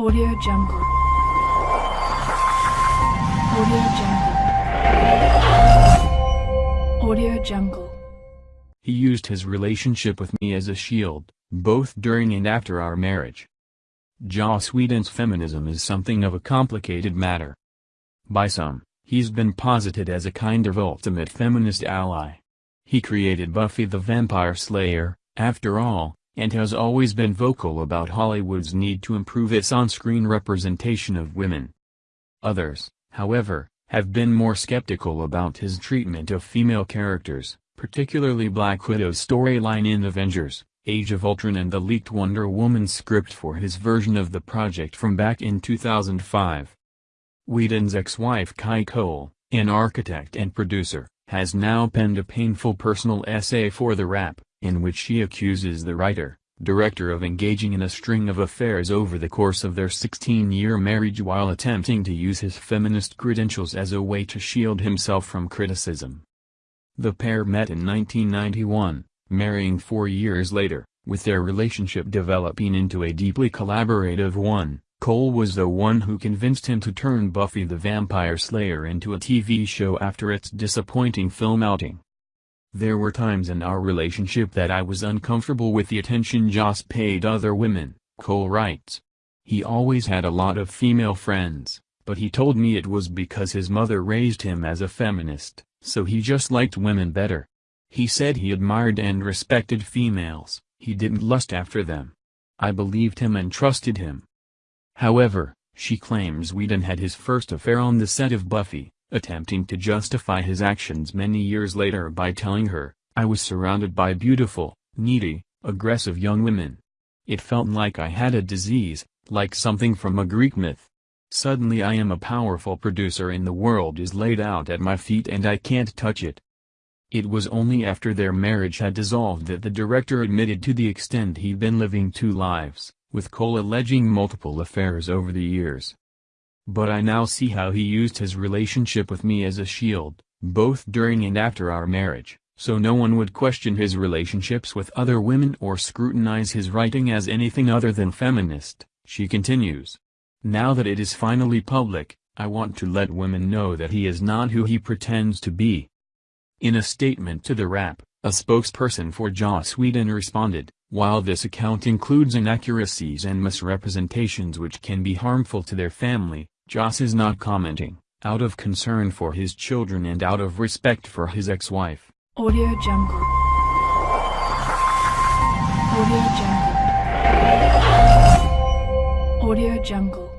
Audio Jungle. Audio Jungle. Audio Jungle. He used his relationship with me as a shield, both during and after our marriage. Joss Whedon's feminism is something of a complicated matter. By some, he's been posited as a kind of ultimate feminist ally. He created Buffy the Vampire Slayer, after all, and has always been vocal about Hollywood's need to improve its on-screen representation of women. Others, however, have been more skeptical about his treatment of female characters, particularly Black Widow's storyline in Avengers, Age of Ultron and the leaked Wonder Woman script for his version of the project from back in 2005. Whedon's ex-wife Kai Cole, an architect and producer, has now penned a painful personal essay for The Wrap, in which she accuses the writer, director of engaging in a string of affairs over the course of their 16-year marriage while attempting to use his feminist credentials as a way to shield himself from criticism. The pair met in 1991, marrying four years later, with their relationship developing into a deeply collaborative one. Cole was the one who convinced him to turn Buffy the Vampire Slayer into a TV show after its disappointing film outing. There were times in our relationship that I was uncomfortable with the attention Joss paid other women, Cole writes. He always had a lot of female friends, but he told me it was because his mother raised him as a feminist, so he just liked women better. He said he admired and respected females, he didn't lust after them. I believed him and trusted him. However, she claims Whedon had his first affair on the set of Buffy, attempting to justify his actions many years later by telling her, I was surrounded by beautiful, needy, aggressive young women. It felt like I had a disease, like something from a Greek myth. Suddenly I am a powerful producer and the world is laid out at my feet and I can't touch it. It was only after their marriage had dissolved that the director admitted to the extent he'd been living two lives with Cole alleging multiple affairs over the years. But I now see how he used his relationship with me as a shield, both during and after our marriage, so no one would question his relationships with other women or scrutinize his writing as anything other than feminist, she continues. Now that it is finally public, I want to let women know that he is not who he pretends to be. In a statement to the Wrap, a spokesperson for Joss Whedon responded, while this account includes inaccuracies and misrepresentations which can be harmful to their family, Joss is not commenting, out of concern for his children and out of respect for his ex-wife. Audio Jungle. Audio Jungle. Audio Jungle.